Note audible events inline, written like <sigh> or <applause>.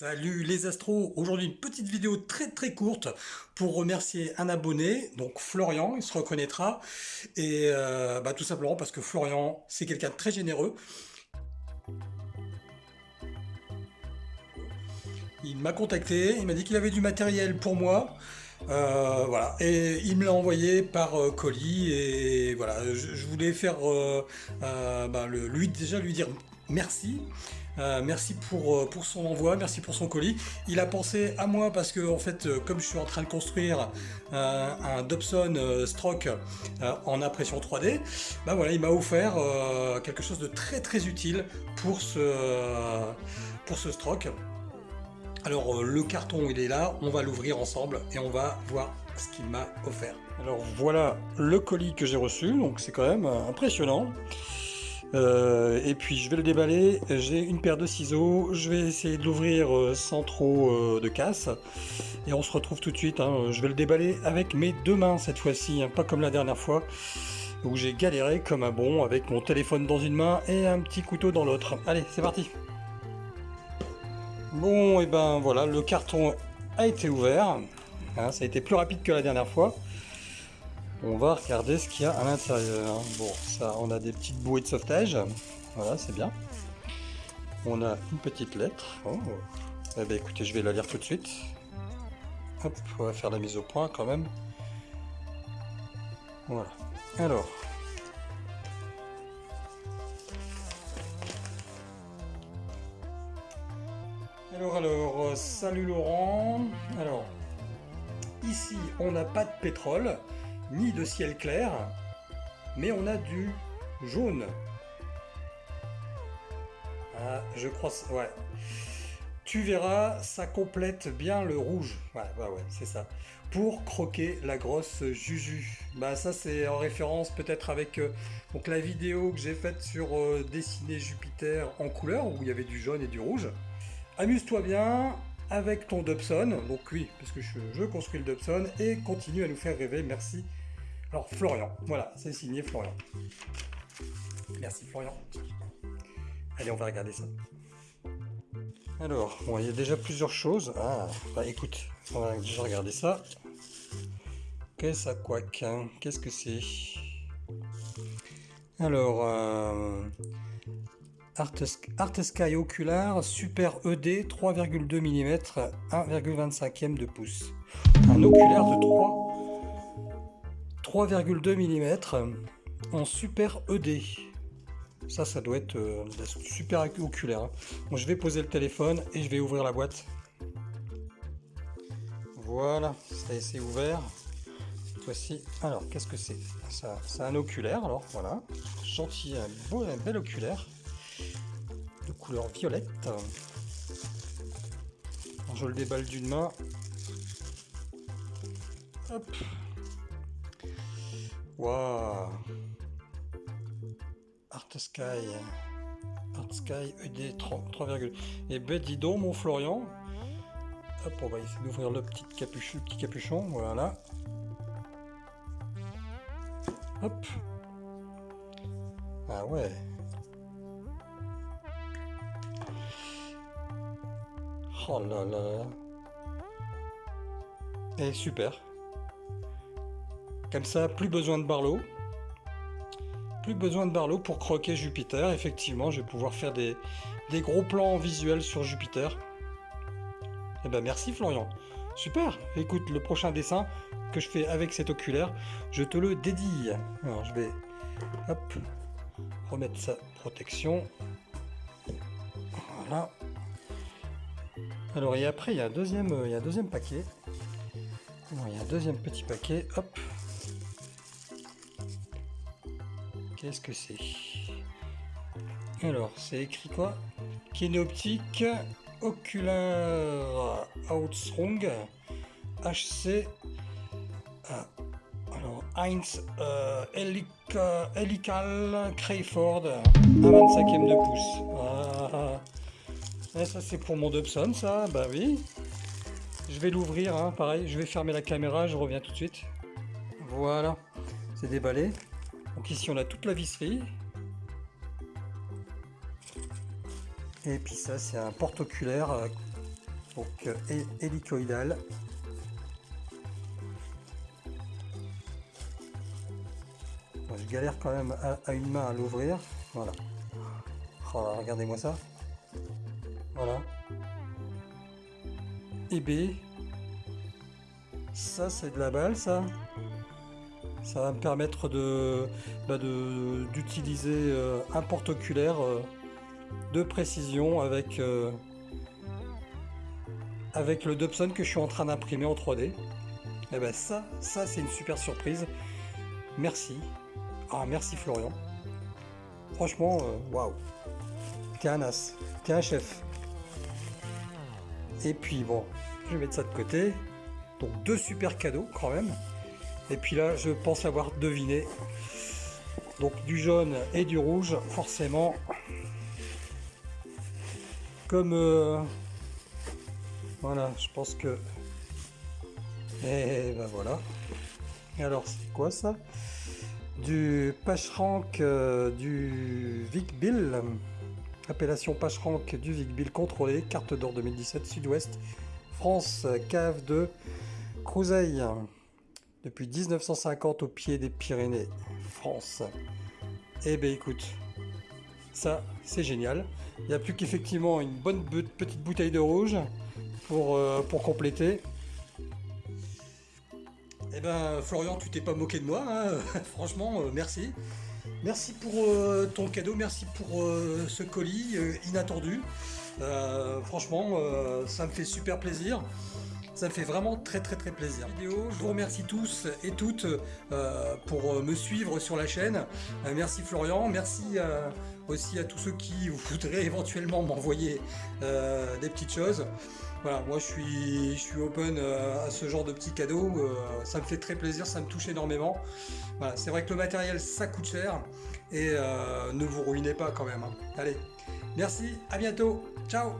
Salut les astros, aujourd'hui une petite vidéo très très courte pour remercier un abonné, donc Florian, il se reconnaîtra, et euh, bah, tout simplement parce que Florian c'est quelqu'un de très généreux. Il m'a contacté, il m'a dit qu'il avait du matériel pour moi, euh, voilà, et il me l'a envoyé par euh, colis, et voilà, je, voulais faire, bah, lui déjà lui dire merci, euh, merci pour, euh, pour son envoi, merci pour son colis. Il a pensé à moi parce que en fait, euh, comme je suis en train de construire un Dobson Stroke en impression 3D, bah il m'a offert quelque chose de très très utile pour ce, pour ce stroke. Alors le carton il est là, on va l'ouvrir ensemble et on va voir ce qu'il m'a offert. Alors voilà le colis que j'ai reçu, donc c'est quand même impressionnant. Euh, et puis je vais le déballer, j'ai une paire de ciseaux, je vais essayer de l'ouvrir euh, sans trop euh, de casse. Et on se retrouve tout de suite, hein. je vais le déballer avec mes deux mains cette fois-ci, hein. pas comme la dernière fois où j'ai galéré comme un bon avec mon téléphone dans une main et un petit couteau dans l'autre. Allez, c'est parti Bon, et ben voilà, le carton a été ouvert, hein, ça a été plus rapide que la dernière fois. On va regarder ce qu'il y a à l'intérieur. Bon, ça, on a des petites bouées de sauvetage. Voilà, c'est bien. On a une petite lettre. Oh. Eh bien, écoutez, je vais la lire tout de suite. Hop, on va faire la mise au point quand même. Voilà. Alors. Alors, alors, euh, salut Laurent. Alors, ici, on n'a pas de pétrole ni de ciel clair, mais on a du jaune. Ah, je crois... Ouais. Tu verras, ça complète bien le rouge. Ouais, bah ouais, c'est ça. Pour croquer la grosse Juju. Bah ça c'est en référence peut-être avec euh, donc la vidéo que j'ai faite sur euh, dessiner Jupiter en couleur, où il y avait du jaune et du rouge. Amuse-toi bien avec ton Dobson. Donc oui, parce que je, je construis le Dobson. Et continue à nous faire rêver. Merci alors Florian, voilà, c'est signé Florian. Merci Florian. Allez, on va regarder ça. Alors, bon, il y a déjà plusieurs choses. Ah, bah écoute, on va déjà regarder ça. Qu'est-ce à quoi Qu'est-ce que c'est? Alors, euh, Art, Sky Ocular Super ED 3,2 mm 1,25 de pouce. Un oculaire de 3 3,2 mm en super ED. Ça, ça doit être euh, super oculaire. Hein. je vais poser le téléphone et je vais ouvrir la boîte. Voilà, ça c'est ouvert. Fois-ci, alors qu'est-ce que c'est? C'est un oculaire. Alors voilà, gentil, un beau, un bel oculaire de couleur violette. je le déballe d'une main. Hop. Waouh Art Sky. Art Sky ED 3, Et ben dis donc mon Florian. Hop, on va essayer d'ouvrir le petit capuchon, voilà. Hop. Ah ouais. Oh là là. Et super. Comme ça, plus besoin de Barlow. Plus besoin de Barlow pour croquer Jupiter. Effectivement, je vais pouvoir faire des, gros plans visuels sur Jupiter. Eh ben merci Florian. Super. Écoute, le prochain dessin que je fais avec cet oculaire, je te le dédie. Alors je vais remettre sa protection. Voilà. Alors et après il y a un deuxième, il y a un deuxième paquet. il y a un deuxième petit paquet. Hop. Qu'est-ce que c'est? Alors, c'est écrit quoi? Kinoptique Ocular Outstrong HC ah, alors Heinz euh, Helical Crayford à 25e de pouce. Ah, ça c'est pour mon Dobson ça, bah oui. Je vais l'ouvrir, hein, pareil, je vais fermer la caméra, je reviens tout de suite. Voilà, c'est déballé. Donc ici on a toute la visserie. Et puis ça c'est un porte-oculaire euh, donc euh, hélicoïdal. je galère quand même à, une main à l'ouvrir. Voilà. Oh regardez-moi ça. Voilà. Et B. Ça, c'est de la balle, ça. Ça va me permettre de bah, d'utiliser euh, un porte-oculaire euh, de précision avec, euh, avec le Dobson que je suis en train d'imprimer en 3D. Et ben ça, ça c'est une super surprise. Merci. Ah merci Florian. Franchement, waouh. T'es un as. T'es un chef. Et puis bon, je vais mettre ça de côté. Donc deux super cadeaux quand même. Et puis là, je pense avoir deviné. Donc du jaune et du rouge, forcément. Comme... Euh, voilà, je pense que... Et ben voilà. Alors, c'est quoi ça? Du Pacherank euh, du Vic Bill. Appellation Pacherank du Vic Bill contrôlé. Carte d'or 2017 Sud-Ouest. France, cave de Crouseille depuis 1950 au pied des Pyrénées, France. Eh ben écoute, ça c'est génial. Il n'y a plus qu'effectivement une bonne petite bouteille de rouge pour, euh, pour compléter. Eh ben Florian, tu t'es pas moqué de moi, hein. <laughs> franchement, euh, merci. Merci pour euh, ton cadeau, merci pour ce colis inattendu. franchement, ça me fait super plaisir. Ça me fait vraiment très très très plaisir. Je vous remercie tous et toutes euh, pour me suivre sur la chaîne. Euh, merci Florian, merci euh, aussi à tous ceux qui <laughs> voudraient éventuellement m'envoyer des petites choses. Voilà, moi je suis, je suis open à ce genre de petits cadeaux, ça me fait très plaisir, ça me touche énormément. Voilà, c'est vrai que le matériel ça coûte cher et ne vous ruinez pas quand même. Hein. Allez, merci, à bientôt, ciao